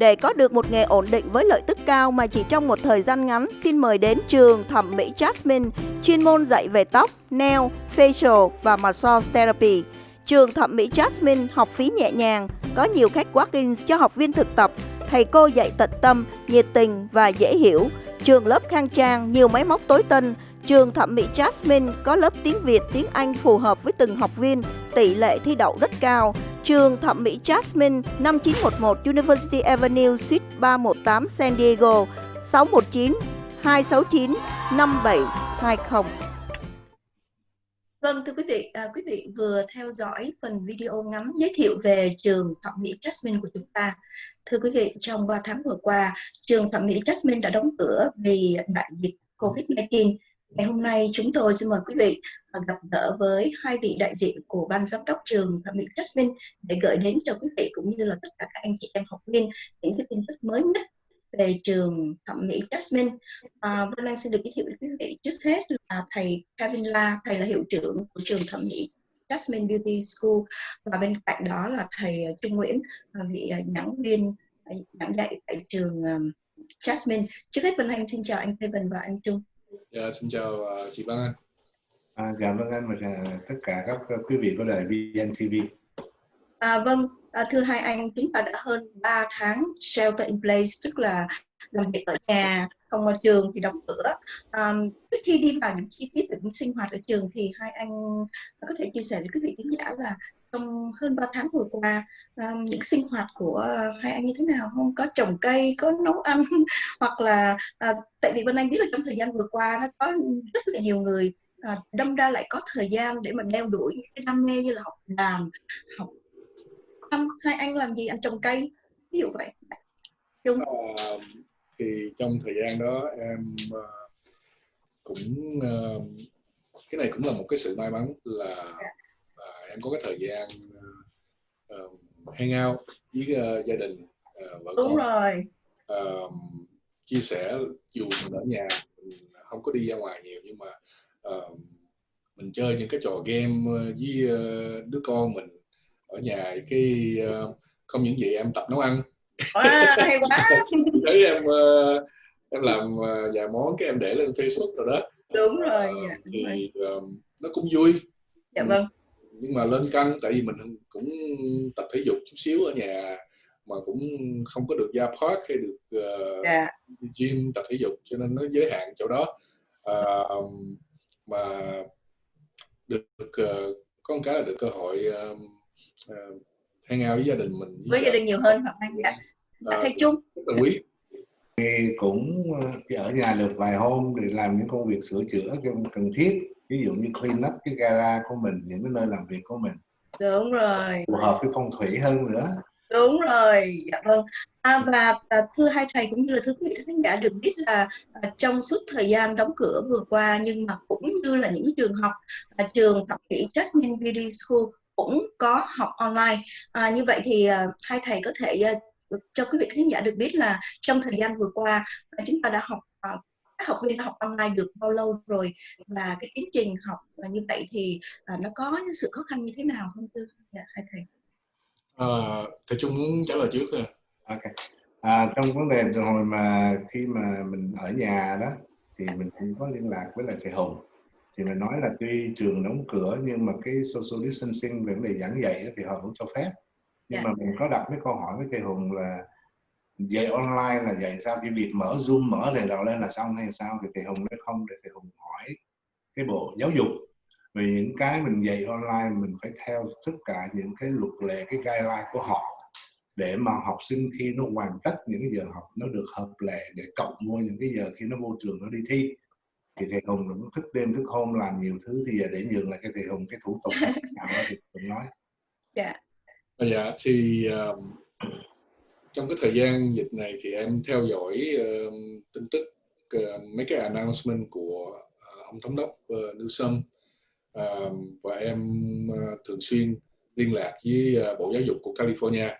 Để có được một nghề ổn định với lợi tức cao mà chỉ trong một thời gian ngắn, xin mời đến trường thẩm mỹ Jasmine, chuyên môn dạy về tóc, nail, facial và massage therapy. Trường thẩm mỹ Jasmine học phí nhẹ nhàng, có nhiều khách walk-ins cho học viên thực tập, thầy cô dạy tận tâm, nhiệt tình và dễ hiểu. Trường lớp khang trang, nhiều máy móc tối tân, Trường thẩm mỹ Jasmine có lớp tiếng Việt, tiếng Anh phù hợp với từng học viên, tỷ lệ thi đậu rất cao. Trường thẩm mỹ Jasmine 5911 University Avenue Suite 318 San Diego 619 269 5720. Vâng thưa quý vị, à, quý vị vừa theo dõi phần video ngắn giới thiệu về trường thẩm mỹ Jasmine của chúng ta. Thưa quý vị, trong 3 tháng vừa qua, trường thẩm mỹ Jasmine đã đóng cửa vì đại dịch COVID-19 Ngày hôm nay chúng tôi xin mời quý vị gặp gỡ với hai vị đại diện của ban giám đốc trường thẩm mỹ Jasmine để gửi đến cho quý vị cũng như là tất cả các anh chị em học viên những cái tin tức mới nhất về trường thẩm mỹ Jasmine. À, Vân Anh xin được giới thiệu với quý vị trước hết là thầy Kevin La, thầy là hiệu trưởng của trường thẩm mỹ Jasmine Beauty School và bên cạnh đó là thầy Trung Nguyễn, vị giảng viên giảng dạy tại trường à, Jasmine. Trước hết Vân Anh xin chào anh Kevin và anh Trung. Dạ, xin chào uh, chị Văn Anh. À, dạ vâng anh và uh, tất cả các quý vị của đài VNTV. À, vâng, à, thưa hai anh, chúng ta đã hơn 3 tháng shelter in place, tức là làm việc ở nhà, không ở trường thì đóng cửa. À, trước khi đi vào những chi tiết về sinh hoạt ở trường thì hai anh có thể chia sẻ với quý vị khán giả là trong hơn 3 tháng vừa qua um, những sinh hoạt của hai anh như thế nào? Không có trồng cây có nấu ăn hoặc là uh, tại vì bên anh biết là trong thời gian vừa qua nó có rất là nhiều người uh, đâm ra lại có thời gian để mà đeo đuổi những cái đam mê như là học đàn học ăn hai anh làm gì? Anh trồng cây ví dụ vậy. Chung. À, thì trong thời gian đó em uh, cũng uh, cái này cũng là một cái sự may mắn là yeah em có cái thời gian uh, hang out với uh, gia đình uh, vợ đúng con. rồi. Uh, chia sẻ dù mình ở nhà mình không có đi ra ngoài nhiều nhưng mà uh, mình chơi những cái trò game với uh, đứa con mình ở nhà cái uh, không những gì em tập nấu ăn. Wow, hay quá. Thấy em uh, em làm uh, vài món cái em để lên Facebook rồi đó. Đúng rồi dạ, đúng thì rồi. Uh, nó cũng vui. Dạ vâng nhưng mà lên cân tại vì mình cũng tập thể dục chút xíu ở nhà mà cũng không có được ra park hay được uh, yeah. gym tập thể dục cho nên nó giới hạn chỗ đó. Uh, mà được uh, có một cái là được cơ hội uh, uh, hang out với gia đình mình với, với gia đình nhiều hơn hoặc dạ. Uh, thầy chung? rất là quý. Thì cũng chỉ ở nhà được vài hôm để làm những công việc sửa chữa cần thiết ví dụ như clean up cái gara của mình những cái nơi làm việc của mình. Đúng rồi. Phù hợp với phong thủy hơn nữa. Đúng rồi. Dạ vâng. À, và à, thưa hai thầy cũng như là thưa quý vị khán giả được biết là à, trong suốt thời gian đóng cửa vừa qua nhưng mà cũng như là những trường học à, trường thẩm mỹ Jasmine Beauty School cũng có học online. À, như vậy thì à, hai thầy có thể à, cho quý vị khán giả được biết là trong thời gian vừa qua à, chúng ta đã học à, các học viên đã học online được bao lâu rồi và cái tiến trình học như vậy thì à, nó có những sự khó khăn như thế nào không tư? Dạ, hai thầy. À, thầy trung muốn trả lời trước rồi ok. À, trong vấn đề từ hồi mà khi mà mình ở nhà đó thì mình cũng có liên lạc với lại thầy hùng. Thì mình nói là tuy trường đóng cửa nhưng mà cái social distancing về vấn đề giảng dạy thì họ cũng cho phép. Nhưng yeah. Dạ. mà mình có đặt cái câu hỏi với thầy hùng là dạy online là dạy sao cái việc mở zoom mở này đầu lên là xong hay sao? Thì thầy hùng nói không để thầy hùng hỏi cái bộ giáo dục. Vì những cái mình dạy online mình phải theo tất cả những cái luật lệ cái guideline của họ để mà học sinh khi nó hoàn tất những cái giờ học nó được hợp lệ để cộng vô những cái giờ khi nó vô trường nó đi thi. Thì thầy hùng cũng thức đêm thức hôm làm nhiều thứ thì giờ để nhường lại cái thầy hùng cái thủ tục nào đó thì cũng nói. Dạ. Dạ thì um, trong cái thời gian dịch này thì em theo dõi uh, tin tức uh, mấy cái announcement của uh, ông thống đốc uh, Newsom. Uh, và em uh, thường xuyên liên lạc với uh, Bộ Giáo dục của California.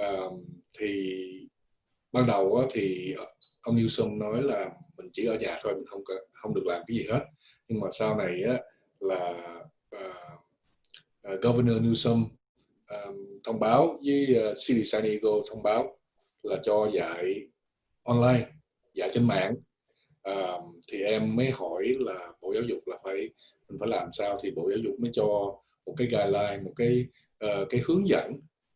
Uh, thì ban đầu uh, thì ông Newsom nói là mình chỉ ở nhà thôi mình không không được làm cái gì hết. Nhưng mà sau này uh, là uh, uh, Governor Newsom um, thông báo với uh, City San Diego thông báo là cho dạy online dạy trên mạng. Um, thì em mới hỏi là bộ giáo dục là phải mình phải làm sao thì bộ giáo dục mới cho một cái guideline một cái uh, cái hướng dẫn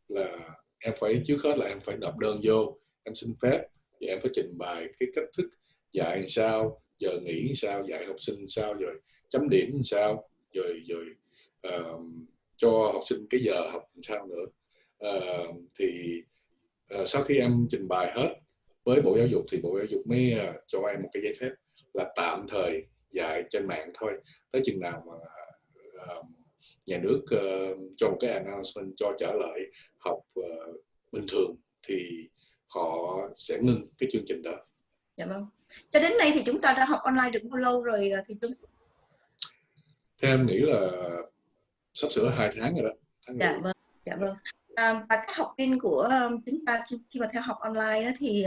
là em phải trước hết là em phải nộp đơn vô em xin phép và em phải trình bày cái cách thức dạy làm sao giờ nghỉ làm sao dạy học sinh làm sao rồi chấm điểm làm sao rồi rồi uh, cho học sinh cái giờ học làm sao nữa uh, thì uh, sau khi em trình bày hết với bộ giáo dục thì bộ giáo dục mới uh, cho em một cái giấy phép là tạm thời dạy trên mạng thôi tới chừng nào mà uh, nhà nước uh, cho một cái announcement cho trở lại học uh, bình thường thì họ sẽ ngưng cái chương trình đó. Dạ vâng. Cho đến nay thì chúng ta đã học online được bao lâu rồi thì chúng Theo em nghĩ là sắp sửa hai tháng rồi đó. Tháng dạ vâng. Dạ vâng. À, và các học viên của chúng ta khi mà theo học online đó thì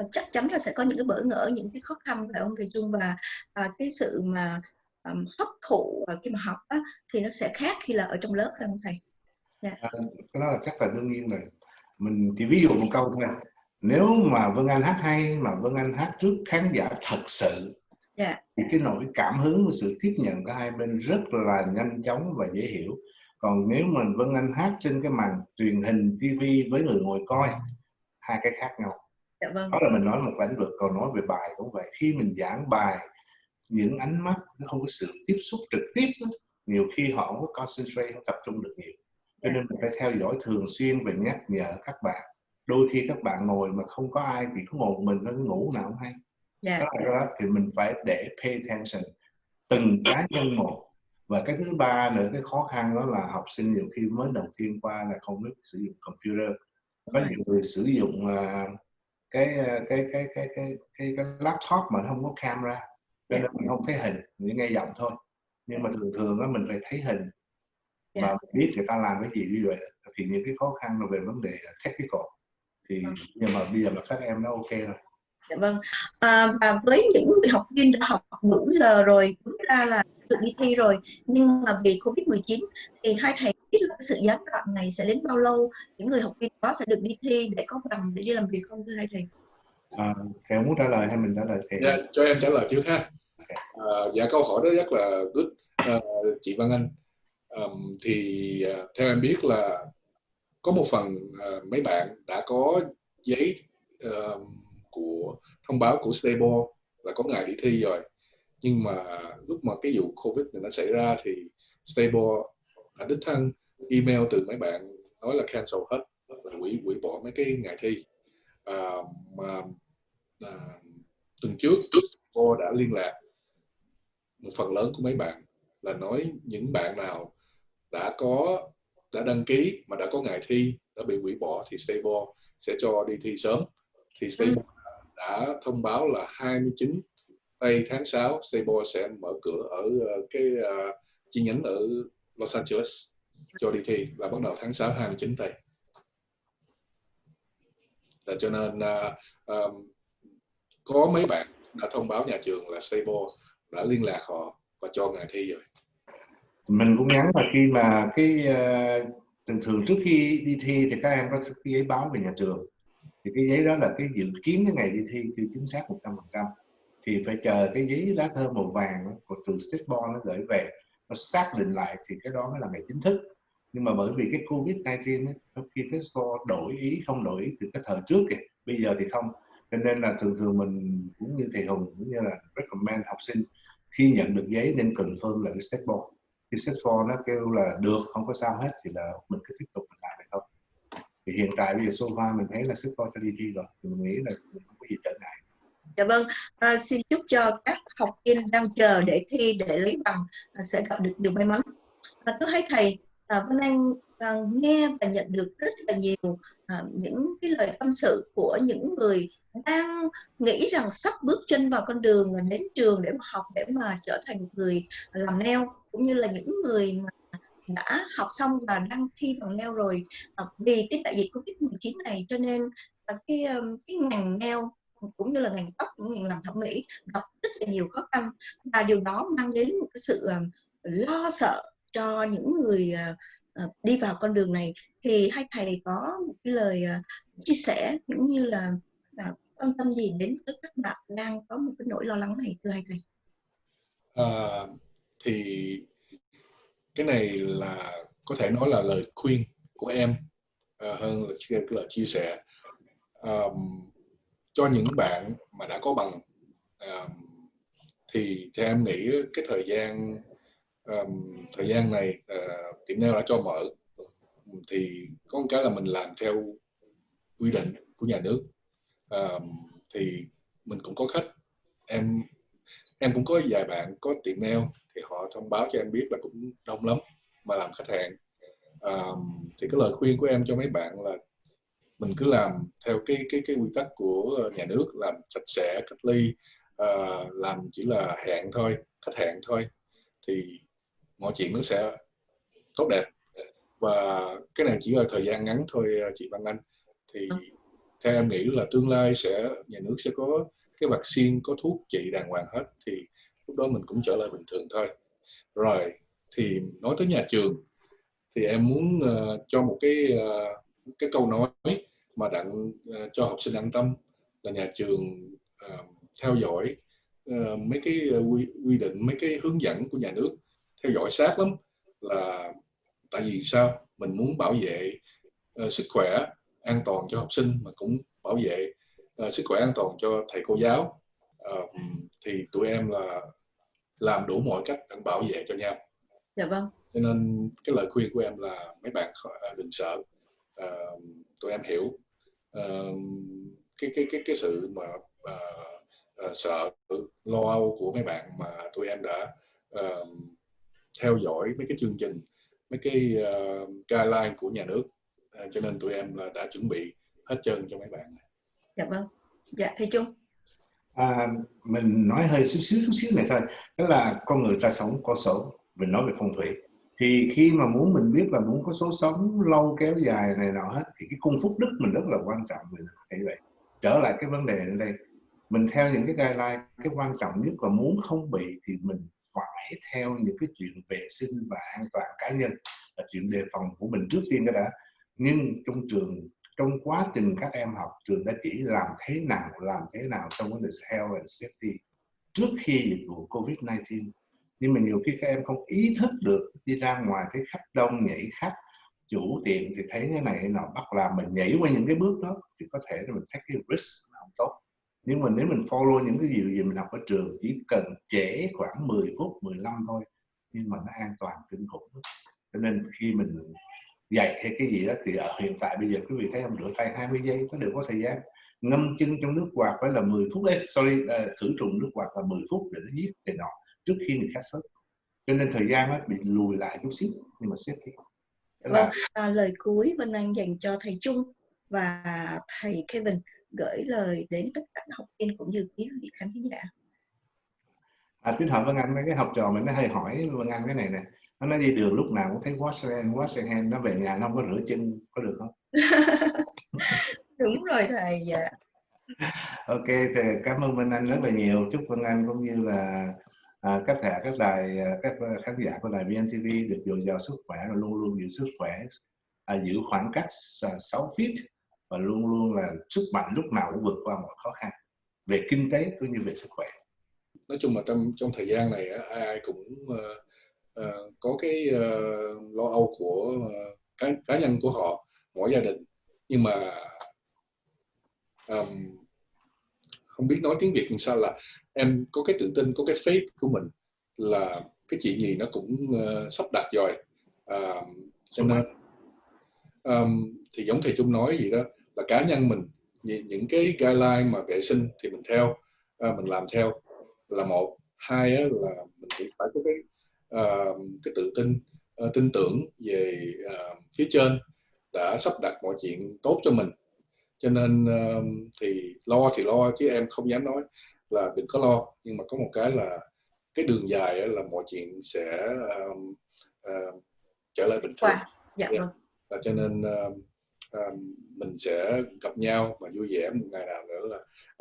uh, chắc chắn là sẽ có những cái bỡ ngỡ những cái khó khăn phải không thầy Trung và uh, cái sự mà um, hấp thụ uh, khi mà học á, thì nó sẽ khác khi là ở trong lớp phải không thầy? Dạ. À, cái đó là chắc là đương nhiên rồi. Mình chỉ ví dụ một câu thôi. Nếu mà Vân Anh hát hay mà Vân Anh hát trước khán giả thật sự yeah. Thì cái nỗi cảm hứng và sự tiếp nhận của hai bên rất là nhanh chóng và dễ hiểu. Còn nếu mình Vân Anh hát trên cái màn truyền hình TV với người ngồi coi hai cái khác nhau. Dạ vâng. đó là mình nói một lĩnh vực còn nói về bài cũng vậy. Khi mình giảng bài những ánh mắt nó không có sự tiếp xúc trực tiếp đó. nhiều khi họ không có concentrate không tập trung được nhiều. Cho nên mình phải theo dõi thường xuyên và nhắc nhở các bạn. Đôi khi các bạn ngồi mà không có ai thì cứ ngồi một mình nó ngủ nào không hay yeah. đó, đó thì mình phải để pay attention. Từng cá nhân một. Và cái thứ ba nữa cái khó khăn đó là học sinh nhiều khi mới đầu tiên qua là không biết sử dụng computer. Có nhiều người sử dụng uh, cái, cái, cái cái cái cái cái laptop mà nó không có camera cho nên mình không thấy hình chỉ nghe giọng thôi. Nhưng mà thường thường đó mình phải thấy hình. Và mình biết người ta làm cái gì như vậy thì những cái khó khăn là về vấn đề technical thì nhưng mà bây giờ là các em nó ok rồi. Dạ vâng. À, và với những người học viên đã học đủ giờ rồi, đúng ra là được đi thi rồi, nhưng mà vì Covid-19 thì hai thầy biết là sự gián đoạn này sẽ đến bao lâu? Những người học viên đó sẽ được đi thi để có bằng để đi làm việc không thưa hai thầy? À, thầy muốn trả lời hay mình trả lời thì dạ, cho em trả lời trước ha. À, dạ câu hỏi đó rất là good à, chị Văn Anh. Um, thì uh, theo em biết là có một phần uh, mấy bạn đã có giấy uh, của thông báo của Stable là có ngày đi thi rồi. Nhưng mà lúc mà cái vụ Covid này nó xảy ra thì Stable đã đích thân email từ mấy bạn nói là cancel hết là hủy hủy bỏ mấy cái ngày thi. À, mà à, tuần trước Stable đã liên lạc một phần lớn của mấy bạn là nói những bạn nào đã có đã đăng ký mà đã có ngày thi đã bị hủy bỏ thì Stable sẽ cho đi thi sớm. Thì Stable ừ đã thông báo là 29 tây tháng 6 Stable sẽ mở cửa ở ờ, cái uh, chi nhánh ở Los Angeles cho đi thi và bắt đầu tháng 6 29 tây. Là cho nên uh, um, có mấy bạn đã thông báo nhà trường là Stable đã liên lạc họ và cho ngày thi rồi. Mình cũng nhắn là khi mà cái uh, thường thường trước khi đi thi thì các em có cái giấy báo về nhà trường thì cái giấy đó là cái dự kiến cái ngày đi thi chưa chính xác 100% thì phải chờ cái giấy lá thơ màu vàng của từ State nó gửi về, nó xác định lại thì cái đó mới là ngày chính thức. Nhưng mà bởi vì cái Covid-19 khi Tesco đổi ý, không đổi ý từ cái thời trước kìa, bây giờ thì không. Cho nên là thường thường mình cũng như thầy Hùng cũng như là recommend học sinh khi nhận được giấy nên confirm là cái step khi board nó kêu là được, không có sao hết thì là mình cứ tiếp tục mình làm vậy thôi thì hiện tại bây giờ sofa mình thấy là sức coi cho đi thi rồi. Thì mình nghĩ là không có gì trở ngại. Dạ vâng, à, xin chúc cho các học viên đang chờ để thi để lấy bằng à, sẽ gặp được điều may mắn. À, tôi thấy thầy à, Vân Anh à, nghe và nhận được rất là nhiều à, những cái lời tâm sự của những người đang nghĩ rằng sắp bước chân vào con đường à, đến trường để mà học để mà trở thành người làm neo cũng như là những người mà đã học xong và đăng thi bằng nail rồi à, vì cái đại dịch Covid-19 này cho nên à, cái cái ngành nail cũng như là ngành tóc cũng ngành làm thẩm mỹ gặp rất là nhiều khó khăn và điều đó mang đến một cái sự ờ, lo sợ cho những người ờ, ờ, đi vào con đường này thì hai thầy có một cái lời chia sẻ cũng như là à, quan tâm gì đến với các bạn đang có một cái nỗi lo lắng này thưa hai thầy? À, thì cái này là có thể nói là lời khuyên của em uh, hơn là cái lời chia sẻ. Um, cho những bạn mà đã có bằng um, thì theo em nghĩ cái thời gian um, thời gian này uh, tiệm nail đã cho mở. Thì có một cái là mình làm theo quy định của nhà nước. Um, thì mình cũng có khách. Em em cũng có vài bạn có tiệm nail thì họ thông báo cho em biết là cũng đông lắm mà làm khách hàng. Um, thì cái lời khuyên của em cho mấy bạn là mình cứ làm theo cái cái cái quy tắc của nhà nước làm sạch sẽ cách ly uh, làm chỉ là hẹn thôi khách hẹn thôi thì mọi chuyện nó sẽ tốt đẹp. Và cái này chỉ là thời gian ngắn thôi chị Văn Anh. Thì theo em nghĩ là tương lai sẽ nhà nước sẽ có cái vaccine có thuốc trị đàng hoàng hết thì lúc đó mình cũng trở lại bình thường thôi. Rồi thì nói tới nhà trường thì em muốn uh, cho một cái uh, cái câu nói mà đặng uh, cho học sinh an tâm là nhà trường uh, theo dõi uh, mấy cái quy, quy định mấy cái hướng dẫn của nhà nước theo dõi sát lắm. Là tại vì sao? Mình muốn bảo vệ uh, sức khỏe an toàn cho học sinh mà cũng bảo vệ uh, sức khỏe an toàn cho thầy cô giáo. Uh, thì tụi em là làm đủ mọi cách để bảo vệ cho nhau. Dạ vâng. Cho nên cái lời khuyên của em là mấy bạn đừng sợ. Uh, tụi em hiểu. Uh, cái cái cái cái sự mà uh, uh, sợ lo âu của mấy bạn mà tụi em đã uh, theo dõi mấy cái chương trình mấy cái uh, guideline của nhà nước. Uh, cho nên tụi em là đã chuẩn bị hết trơn cho mấy bạn này dạ vâng. Dạ thầy trung. À, mình nói hơi xíu xíu chút xíu này thôi. Đó là con người ta sống có số. Mình nói về phong thủy. Thì khi mà muốn mình biết là muốn có số sống lâu kéo dài này nọ hết thì cái cung phúc đức mình rất là quan trọng. Mình thấy vậy. Trở lại cái vấn đề ở đây. Mình theo những cái guideline cái quan trọng nhất là muốn không bị thì mình phải theo những cái chuyện vệ sinh và an toàn cá nhân. Là chuyện đề phòng của mình trước tiên đó đã. Nhưng trong trường trong quá trình các em học, trường đã chỉ làm thế nào, làm thế nào trong vấn đề health and safety trước khi dịch vụ Covid-19 nhưng mà nhiều khi các em không ý thức được đi ra ngoài cái khách đông, nhảy khách, chủ tiệm thì thấy cái này nọ, bắt làm mình nhảy qua những cái bước đó thì có thể là mình take cái risk không tốt. Nhưng mà nếu mình follow những cái điều gì mình học ở trường, chỉ cần trễ khoảng 10 phút 15 thôi, nhưng mà nó an toàn, kinh khủng cho nên khi mình dạy hay cái gì đó thì ở hiện tại bây giờ quý vị thấy không? Rửa tay 20 giây có được có thời gian. Ngâm chân trong nước quạt phải là 10 phút đấy sorry uh, khử trùng nước quạt là 10 phút để nó giết cái nọ trước khi người khác sốt cho nên thời gian nó bị lùi lại chút xíu nhưng mà xếp thì vâng, à, lời cuối Vân Anh dành cho thầy Trung và thầy Kevin gửi lời đến tất cả học viên cũng như quý vị khán giả. À, tính hỏi Vân Anh cái học trò mình nó hay hỏi Vân Anh cái này nè nó nói đi đường lúc nào cũng thấy wash your hand wash your hand nó về nhà nó không có rửa chân có được không? Đúng rồi thầy dạ. Ok thì cảm ơn Vân Anh rất là nhiều. Chúc Vân Anh cũng như là à, các thẻ các đài à, các khán giả của đài VNTV được dồi dào sức khỏe và luôn luôn giữ sức khỏe à, giữ khoảng cách 6 feet và luôn luôn là sức mạnh lúc nào cũng vượt qua mọi khó khăn về kinh tế cũng như về sức khỏe. Nói chung là trong trong thời gian này ai ai cũng uh, uh, có cái uh, lo âu của uh, cá, cá nhân của họ mỗi gia đình. Nhưng mà um, không biết nói tiếng việt làm sao là em có cái tự tin có cái faith của mình là cái chuyện gì nó cũng uh, sắp đặt rồi. Uh, cho nên um, thì giống thầy trung nói gì đó là cá nhân mình những cái guideline mà vệ sinh thì mình theo uh, mình làm theo. Là một. Hai á, là mình phải có cái uh, cái tự tin uh, tin tưởng về uh, phía trên đã sắp đặt mọi chuyện tốt cho mình cho nên uh, thì lo thì lo chứ em không dám nói là đừng có lo nhưng mà có một cái là cái đường dài là mọi chuyện sẽ uh, uh, trở lại bình thường wow. dạ yeah. vâng. cho nên uh, uh, mình sẽ gặp nhau và vui vẻ một ngày nào nữa là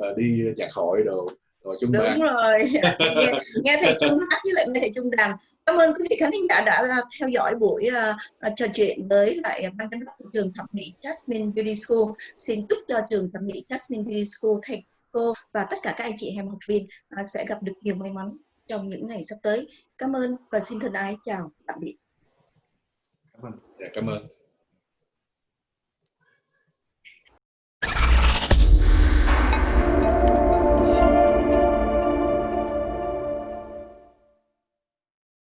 uh, đi nhạc hội đồ rồi chung đúng bàn. rồi nghe, nghe thầy trung hát với lại nghe thầy trung đàn Cảm ơn quý vị khán giả đã à, theo dõi buổi uh, trò chuyện với lại ban giám đốc của trường thẩm mỹ Jasmine Beauty School. Xin chúc cho trường thẩm mỹ Jasmine Beauty School thầy cô và tất cả các anh chị em học viên uh, sẽ gặp được nhiều may mắn trong những ngày sắp tới. Cảm ơn và xin thân ái chào tạm biệt. Cảm ơn. Dạ, cảm ơn.